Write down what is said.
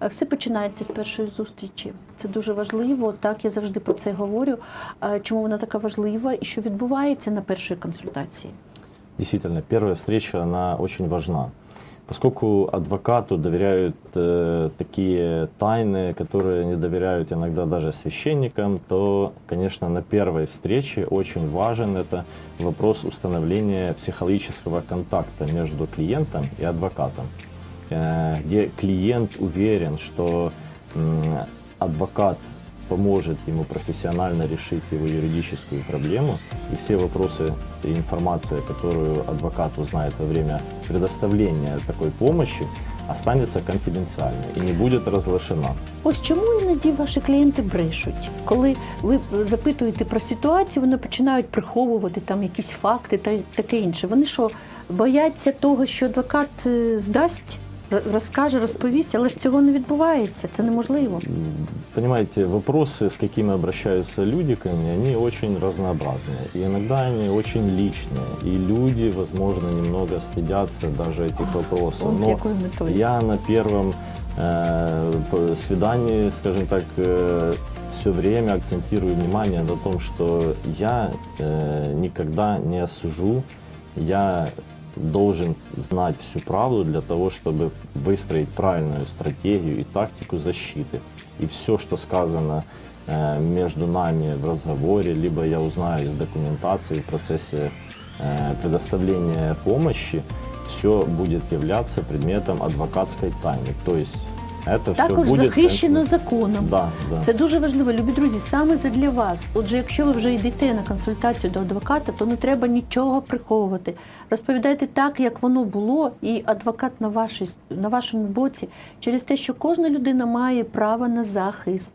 Е, Все починається з першої зустрічі. Це дуже важливо. Так, я завжди про це говорю. Е, Чому вона така важлива і що відбувається на першій консультації? Действительно, первая встреча, она очень важна. Поскольку адвокату доверяют э, такие тайны, которые не доверяют иногда даже священникам, то, конечно, на первой встрече очень важен это вопрос установления психологического контакта между клиентом и адвокатом, э, где клиент уверен, что адвокат поможет ему профессионально решить его юридическую проблему, и все вопросы и информация, которую адвокат узнает во время предоставления такой помощи, останется конфиденциальной и не будет разглашена. Ось чому іноді ваші клієнти брешуть, коли ви запитуєте про ситуацію, вони починають приховувати там якісь факти та таке інше. Вони що бояться того, що адвокат е, здасть, розкаже, розповість, але ж цього не відбувається. Це неможливо. М, Понимаете, вопросы, с какими обращаются люди ко мне, они очень разнообразные. И иногда они очень личные. И люди, возможно, немного стыдятся даже этих вопросов. Он з Но якою метою? Я на первом э, п- свидании, скажем так, все время акцентирую внимание на том, что я э, никогда не осужу, я должен знать всю правду для того, чтобы выстроить правильную стратегию и тактику защиты. И все, что сказано э, между нами в разговоре, либо я узнаю из документации в процессе э, предоставления помощи, все будет являться предметом адвокатской тайны. То есть это все Також будет... захищено законом. Да, да. Це дуже важливо, любі друзі, саме для вас. Отже, якщо ви вже йдете на консультацію до адвоката, то не треба нічого приховувати. Розповідайте так, як воно було, і адвокат на, вашій, на вашому боці через те, що кожна людина має право на захист.